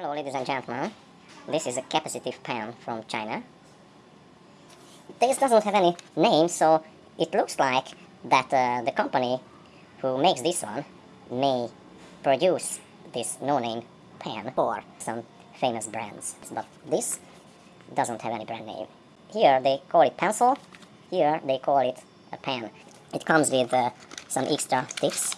Hello ladies and gentlemen, this is a capacitive pen from China. This doesn't have any name, so it looks like that uh, the company who makes this one may produce this no-name pen for some famous brands. But this doesn't have any brand name. Here they call it pencil, here they call it a pen. It comes with uh, some extra tips.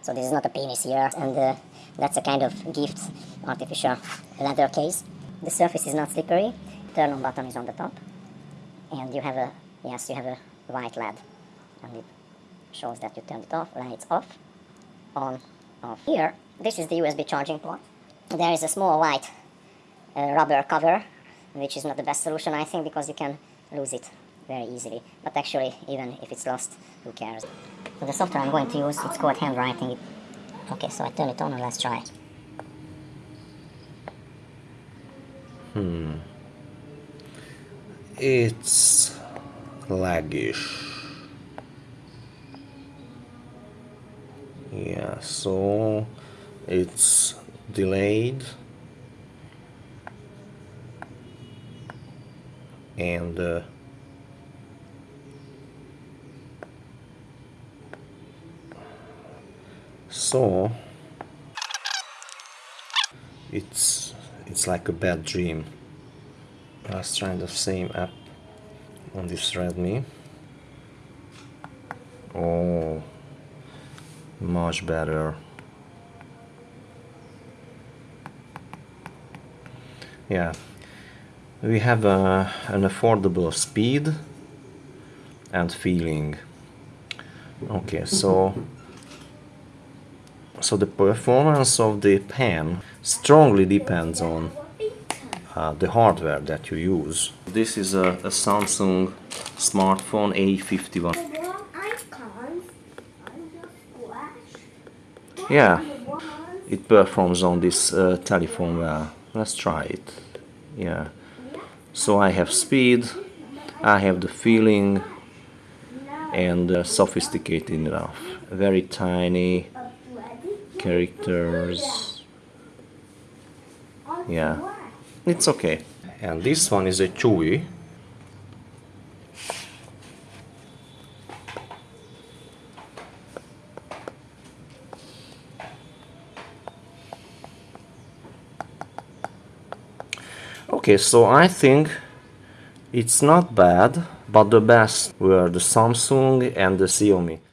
So this is not a penis here, and uh, that's a kind of gift artificial leather case. The surface is not slippery. Turn on button is on the top. And you have a, yes, you have a white LED. And it shows that you turned it off, lights off, on, off. Here, this is the USB charging port. There is a small white uh, rubber cover, which is not the best solution, I think, because you can lose it very easily. But actually, even if it's lost, who cares? The software I'm going to use, it's called handwriting. Okay, so I turn it on and let's try. Hmm. It's laggish. Yeah, so it's delayed and uh, so it's it's like a bad dream. Let's try the same app on this Redmi. Oh much better. Yeah. We have a, an affordable speed and feeling. Okay so so the performance of the pen strongly depends on uh, the hardware that you use. This is a, a Samsung smartphone A51. Yeah, it performs on this uh, telephone well. Let's try it. Yeah. So I have speed, I have the feeling and uh, sophisticated enough. Very tiny characters. Yeah, it's okay. And this one is a Chuwi. Okay, so I think it's not bad, but the best were the Samsung and the Xiaomi.